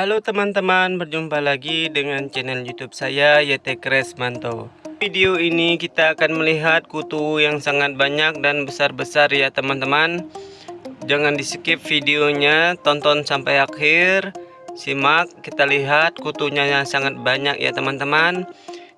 Halo teman-teman, berjumpa lagi dengan channel YouTube saya Yete Kresmanto. Video ini kita akan melihat kutu yang sangat banyak dan besar-besar ya teman-teman. Jangan di skip videonya, tonton sampai akhir. Simak, kita lihat kutunya yang sangat banyak ya teman-teman.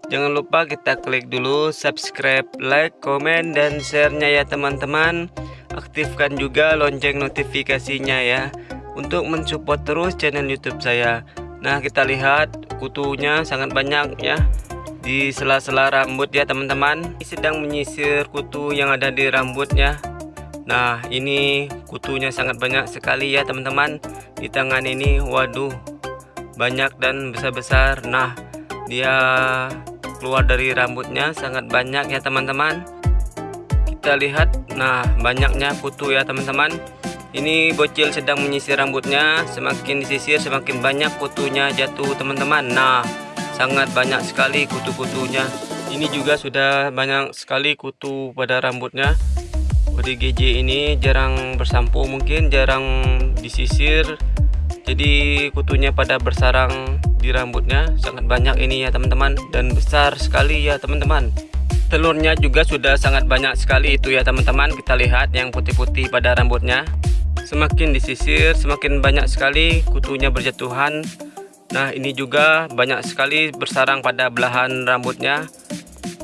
Jangan lupa kita klik dulu subscribe, like, komen, dan share-nya ya teman-teman. Aktifkan juga lonceng notifikasinya ya untuk mensupport terus channel YouTube saya. Nah, kita lihat kutunya sangat banyak ya di sela-sela rambut ya teman-teman. Ini sedang menyisir kutu yang ada di rambutnya. Nah, ini kutunya sangat banyak sekali ya teman-teman. Di tangan ini waduh banyak dan besar-besar. Nah, dia keluar dari rambutnya sangat banyak ya teman-teman. Kita lihat nah banyaknya kutu ya teman-teman ini bocil sedang menyisir rambutnya semakin disisir semakin banyak kutunya jatuh teman-teman. Nah sangat banyak sekali kutu-kutunya. Ini juga sudah banyak sekali kutu pada rambutnya. ODGJ ini jarang bersampo mungkin jarang disisir. Jadi kutunya pada bersarang di rambutnya. Sangat banyak ini ya teman-teman. Dan besar sekali ya teman-teman. Telurnya juga sudah sangat banyak sekali itu ya teman-teman. Kita lihat yang putih-putih pada rambutnya semakin disisir semakin banyak sekali kutunya berjatuhan. Nah ini juga banyak sekali bersarang pada belahan rambutnya.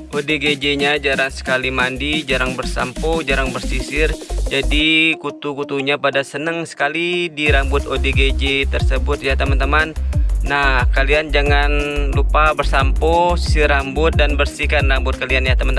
ODGJ nya jarang sekali mandi jarang bersampo jarang bersisir. Jadi kutu-kutunya pada seneng sekali di rambut ODGJ tersebut ya teman-teman. Nah kalian jangan lupa bersampo sisir rambut dan bersihkan rambut kalian ya teman-teman